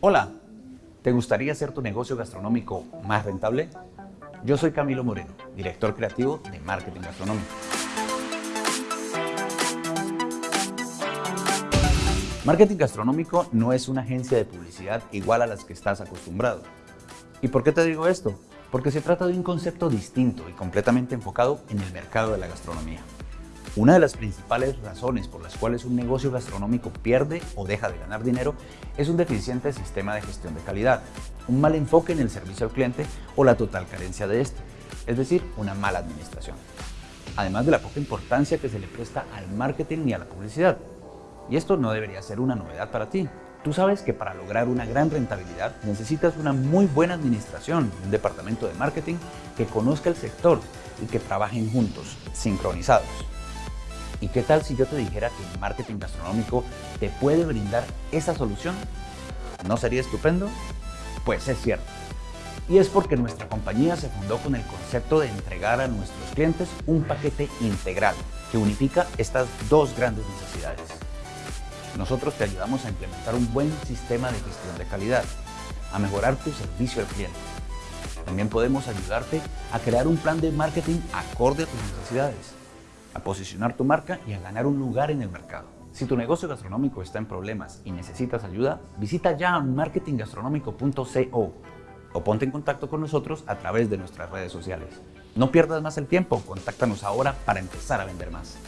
Hola, ¿te gustaría hacer tu negocio gastronómico más rentable? Yo soy Camilo Moreno, director creativo de Marketing Gastronómico. Marketing Gastronómico no es una agencia de publicidad igual a las que estás acostumbrado. ¿Y por qué te digo esto? Porque se trata de un concepto distinto y completamente enfocado en el mercado de la gastronomía. Una de las principales razones por las cuales un negocio gastronómico pierde o deja de ganar dinero es un deficiente sistema de gestión de calidad, un mal enfoque en el servicio al cliente o la total carencia de este, es decir, una mala administración. Además de la poca importancia que se le presta al marketing y a la publicidad. Y esto no debería ser una novedad para ti. Tú sabes que para lograr una gran rentabilidad necesitas una muy buena administración, un departamento de marketing que conozca el sector y que trabajen juntos, sincronizados. ¿Y qué tal si yo te dijera que el marketing gastronómico te puede brindar esa solución? ¿No sería estupendo? Pues es cierto. Y es porque nuestra compañía se fundó con el concepto de entregar a nuestros clientes un paquete integral que unifica estas dos grandes necesidades. Nosotros te ayudamos a implementar un buen sistema de gestión de calidad, a mejorar tu servicio al cliente. También podemos ayudarte a crear un plan de marketing acorde a tus necesidades a posicionar tu marca y a ganar un lugar en el mercado. Si tu negocio gastronómico está en problemas y necesitas ayuda, visita ya marketinggastronómico.co o ponte en contacto con nosotros a través de nuestras redes sociales. No pierdas más el tiempo, contáctanos ahora para empezar a vender más.